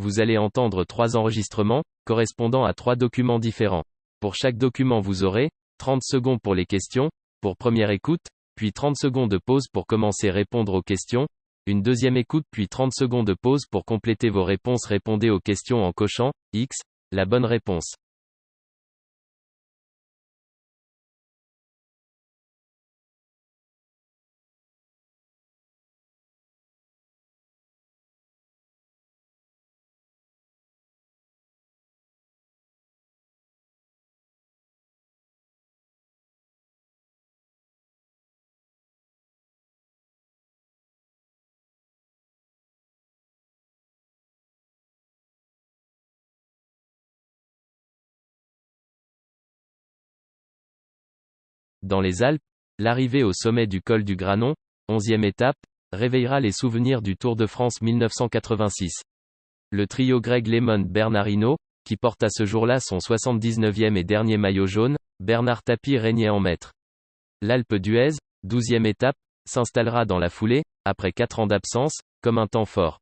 vous allez entendre trois enregistrements, correspondant à trois documents différents. Pour chaque document vous aurez 30 secondes pour les questions, pour première écoute, puis 30 secondes de pause pour commencer à répondre aux questions, une deuxième écoute puis 30 secondes de pause pour compléter vos réponses. Répondez aux questions en cochant X, la bonne réponse. Dans les Alpes, l'arrivée au sommet du col du Granon, 11e étape, réveillera les souvenirs du Tour de France 1986. Le trio Greg Lemon Bernardino, qui porte à ce jour-là son 79e et dernier maillot jaune, Bernard Tapie régnait en maître. L'Alpe d'Huez, 12e étape, s'installera dans la foulée, après 4 ans d'absence, comme un temps fort.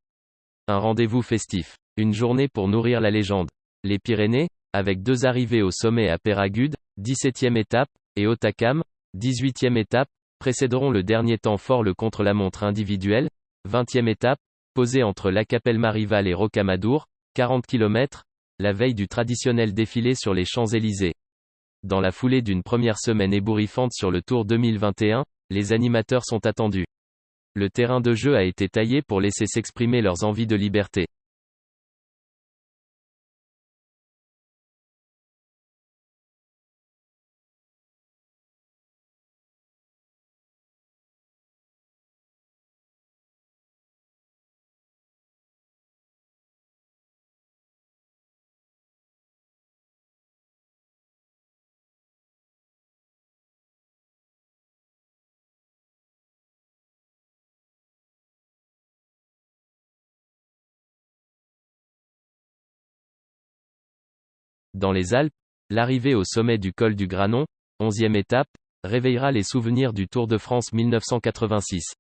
Un rendez-vous festif. Une journée pour nourrir la légende. Les Pyrénées, avec deux arrivées au sommet à Péragude, 17e étape, et Otakam, 18e étape, précéderont le dernier temps fort le contre-la-montre individuel, 20e étape, posée entre la Capelle Marival et Rocamadour, 40 km, la veille du traditionnel défilé sur les Champs-Élysées. Dans la foulée d'une première semaine ébouriffante sur le Tour 2021, les animateurs sont attendus. Le terrain de jeu a été taillé pour laisser s'exprimer leurs envies de liberté. Dans les Alpes, l'arrivée au sommet du col du Granon, 11e étape, réveillera les souvenirs du Tour de France 1986.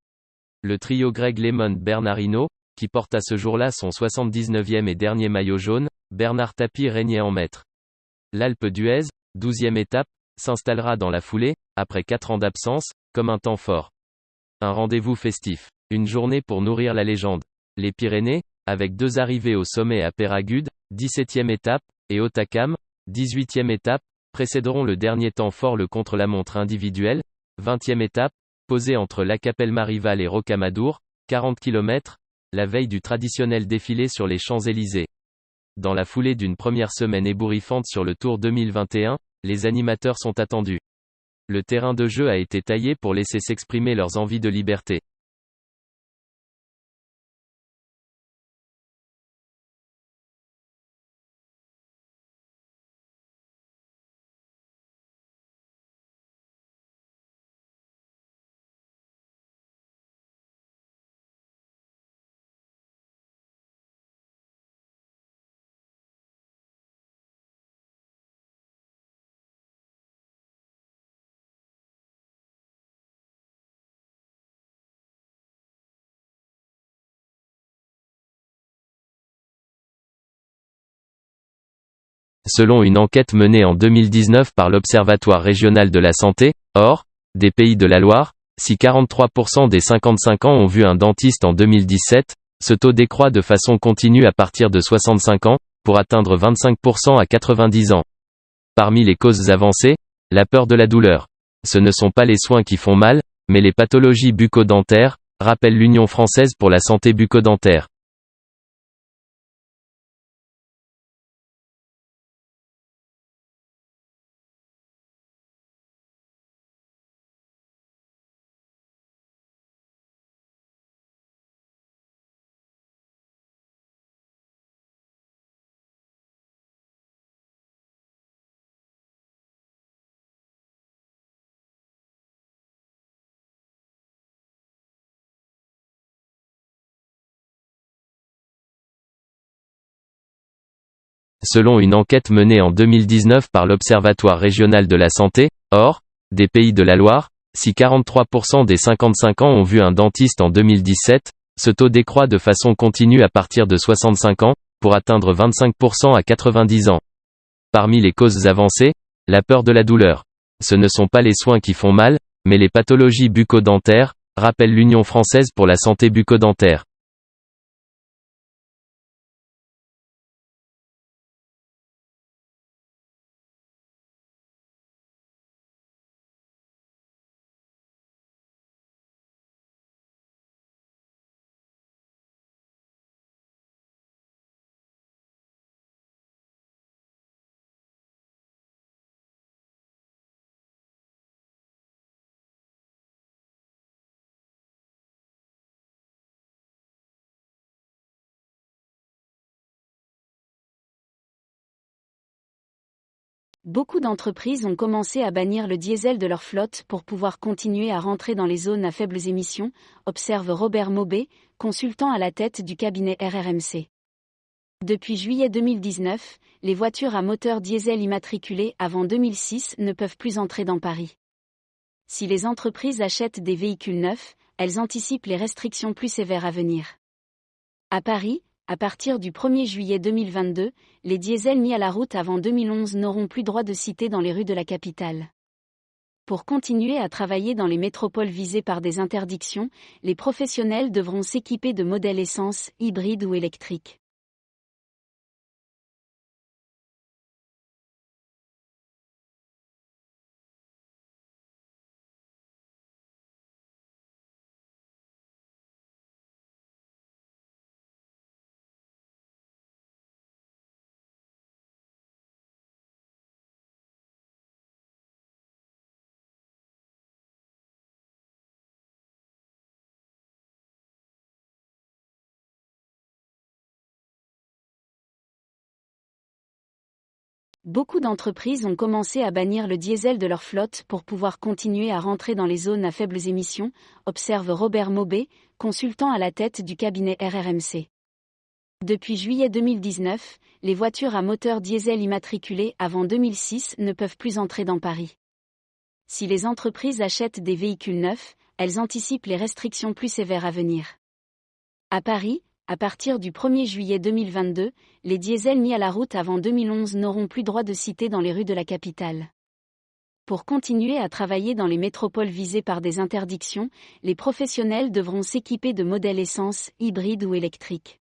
Le trio Greg Lemon Bernardino, qui porte à ce jour-là son 79e et dernier maillot jaune, Bernard Tapie régnait en maître. L'Alpe d'Huez, 12e étape, s'installera dans la foulée, après 4 ans d'absence, comme un temps fort. Un rendez-vous festif. Une journée pour nourrir la légende. Les Pyrénées, avec deux arrivées au sommet à Péragude, 17e étape, et Otakam, 18e étape, précéderont le dernier temps fort le contre-la-montre individuel, 20e étape, posée entre la Capelle Marival et Rocamadour, 40 km, la veille du traditionnel défilé sur les Champs-Élysées. Dans la foulée d'une première semaine ébouriffante sur le Tour 2021, les animateurs sont attendus. Le terrain de jeu a été taillé pour laisser s'exprimer leurs envies de liberté. Selon une enquête menée en 2019 par l'Observatoire régional de la santé, or, des Pays de la Loire, si 43% des 55 ans ont vu un dentiste en 2017, ce taux décroît de façon continue à partir de 65 ans, pour atteindre 25% à 90 ans. Parmi les causes avancées, la peur de la douleur. Ce ne sont pas les soins qui font mal, mais les pathologies bucco-dentaires, rappelle l'Union française pour la santé bucco-dentaire. Selon une enquête menée en 2019 par l'Observatoire régional de la santé, or, des Pays de la Loire, si 43% des 55 ans ont vu un dentiste en 2017, ce taux décroît de façon continue à partir de 65 ans, pour atteindre 25% à 90 ans. Parmi les causes avancées, la peur de la douleur. Ce ne sont pas les soins qui font mal, mais les pathologies bucco-dentaires, rappelle l'Union française pour la santé bucco-dentaire. Beaucoup d'entreprises ont commencé à bannir le diesel de leur flotte pour pouvoir continuer à rentrer dans les zones à faibles émissions, observe Robert Maubé, consultant à la tête du cabinet RRMC. Depuis juillet 2019, les voitures à moteur diesel immatriculées avant 2006 ne peuvent plus entrer dans Paris. Si les entreprises achètent des véhicules neufs, elles anticipent les restrictions plus sévères à venir. À Paris, à partir du 1er juillet 2022, les diesels mis à la route avant 2011 n'auront plus droit de citer dans les rues de la capitale. Pour continuer à travailler dans les métropoles visées par des interdictions, les professionnels devront s'équiper de modèles essence, hybrides ou électriques. Beaucoup d'entreprises ont commencé à bannir le diesel de leur flotte pour pouvoir continuer à rentrer dans les zones à faibles émissions, observe Robert Maubé, consultant à la tête du cabinet RRMC. Depuis juillet 2019, les voitures à moteur diesel immatriculées avant 2006 ne peuvent plus entrer dans Paris. Si les entreprises achètent des véhicules neufs, elles anticipent les restrictions plus sévères à venir. À Paris, à partir du 1er juillet 2022, les diesels mis à la route avant 2011 n'auront plus droit de citer dans les rues de la capitale. Pour continuer à travailler dans les métropoles visées par des interdictions, les professionnels devront s'équiper de modèles essence, hybrides ou électriques.